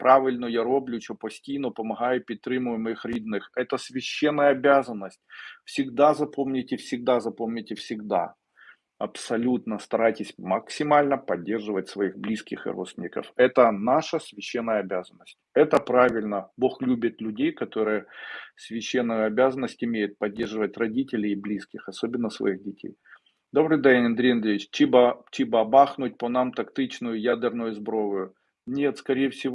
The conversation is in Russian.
правильно я роблю, що постійно допомагаю, підтримую моїх рідних. Это священная обязанность. Всегда запомните, всегда запомните, всегда. Абсолютно старайтесь максимально поддерживать своих близких и родственников. Это наша священная обязанность. Это правильно. Бог любит людей, которые священную обязанность имеют поддерживать родителей и близких, особенно своих детей. Добрий день, Андрій Андреевич. Чиба, чиба бахнуть по нам тактичную ядерную зброєю? Нет, скорее всего,